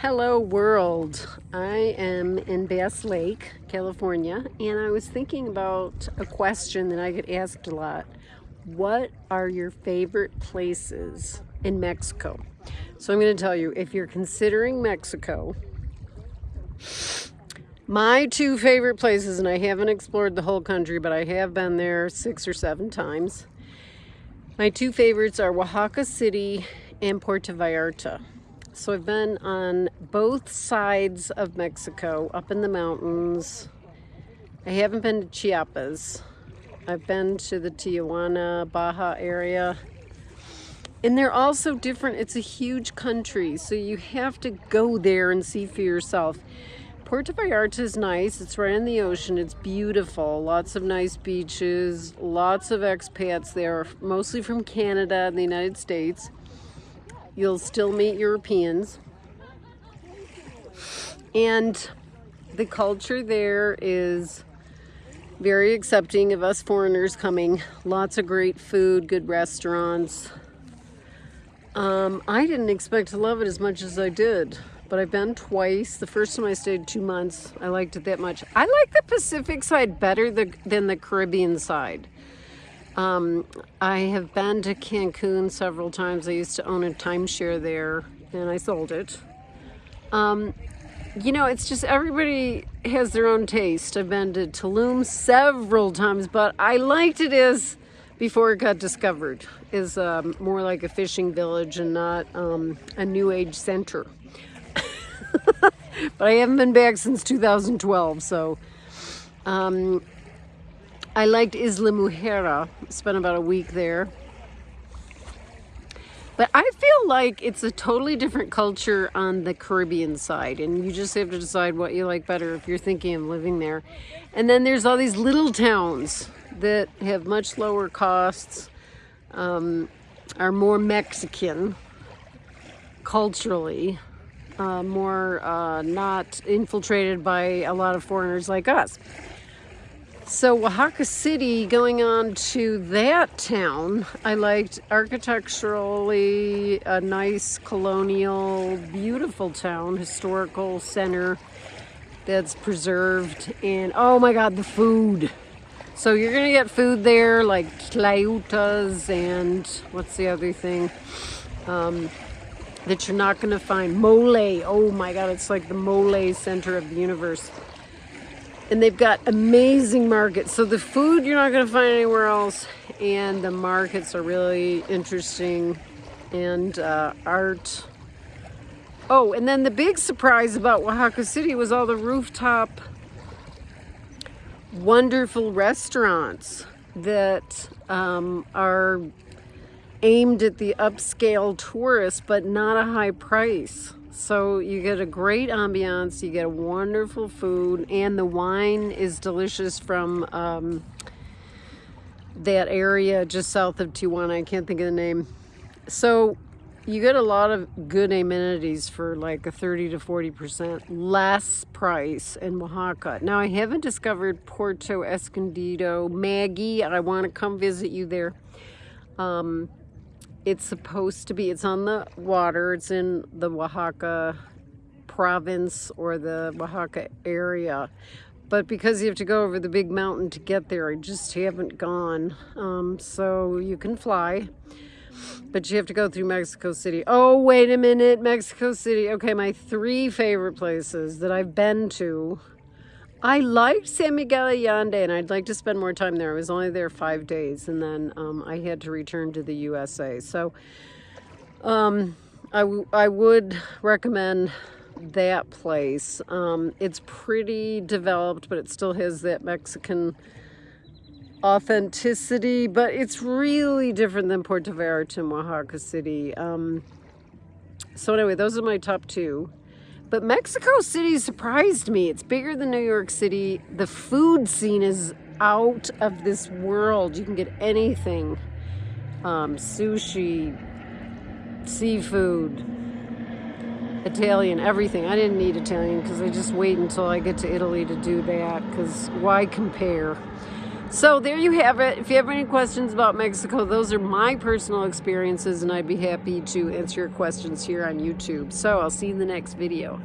Hello world. I am in Bass Lake, California, and I was thinking about a question that I get asked a lot. What are your favorite places in Mexico? So I'm going to tell you, if you're considering Mexico, my two favorite places, and I haven't explored the whole country, but I have been there six or seven times. My two favorites are Oaxaca City and Puerto Vallarta. So I've been on both sides of Mexico, up in the mountains. I haven't been to Chiapas. I've been to the Tijuana, Baja area. And they're also different. It's a huge country, so you have to go there and see for yourself. Puerto Vallarta is nice. It's right in the ocean. It's beautiful. Lots of nice beaches. Lots of expats there, mostly from Canada and the United States. You'll still meet Europeans. And the culture there is very accepting of us foreigners coming. Lots of great food, good restaurants. Um, I didn't expect to love it as much as I did, but I've been twice. The first time I stayed two months, I liked it that much. I like the Pacific side better than the Caribbean side. Um, I have been to Cancun several times. I used to own a timeshare there and I sold it. Um, you know, it's just everybody has their own taste. I've been to Tulum several times, but I liked it as before it got discovered is um, more like a fishing village and not um, a new age center. but I haven't been back since 2012, so um, I liked Isla Mujeres. Spent about a week there. But I feel like it's a totally different culture on the Caribbean side, and you just have to decide what you like better if you're thinking of living there. And then there's all these little towns that have much lower costs, um, are more Mexican culturally, uh, more uh, not infiltrated by a lot of foreigners like us. So Oaxaca City, going on to that town, I liked architecturally a nice colonial, beautiful town, historical center that's preserved. And oh my God, the food. So you're gonna get food there like tlayudas and what's the other thing um, that you're not gonna find? Mole. Oh my God, it's like the mole center of the universe and they've got amazing markets. So the food you're not going to find anywhere else, and the markets are really interesting, and uh, art. Oh, and then the big surprise about Oaxaca City was all the rooftop wonderful restaurants that um, are aimed at the upscale tourist, but not a high price. So you get a great ambiance, you get a wonderful food, and the wine is delicious from um, that area just south of Tijuana. I can't think of the name. So you get a lot of good amenities for like a 30 to 40% less price in Oaxaca. Now I haven't discovered Puerto Escondido. Maggie, I want to come visit you there. Um, it's supposed to be, it's on the water, it's in the Oaxaca province or the Oaxaca area. But because you have to go over the big mountain to get there, I just haven't gone. Um, so you can fly, but you have to go through Mexico City. Oh, wait a minute, Mexico City. Okay, my three favorite places that I've been to I liked San Miguel Allende and I'd like to spend more time there. I was only there five days and then um, I had to return to the USA. So um, I, I would recommend that place. Um, it's pretty developed, but it still has that Mexican authenticity, but it's really different than Puerto Vallarta and Oaxaca City. Um, so anyway, those are my top two. But Mexico City surprised me. It's bigger than New York City. The food scene is out of this world. You can get anything. Um, sushi, seafood, Italian, everything. I didn't need Italian because I just wait until I get to Italy to do that because why compare? So there you have it. If you have any questions about Mexico, those are my personal experiences, and I'd be happy to answer your questions here on YouTube. So I'll see you in the next video.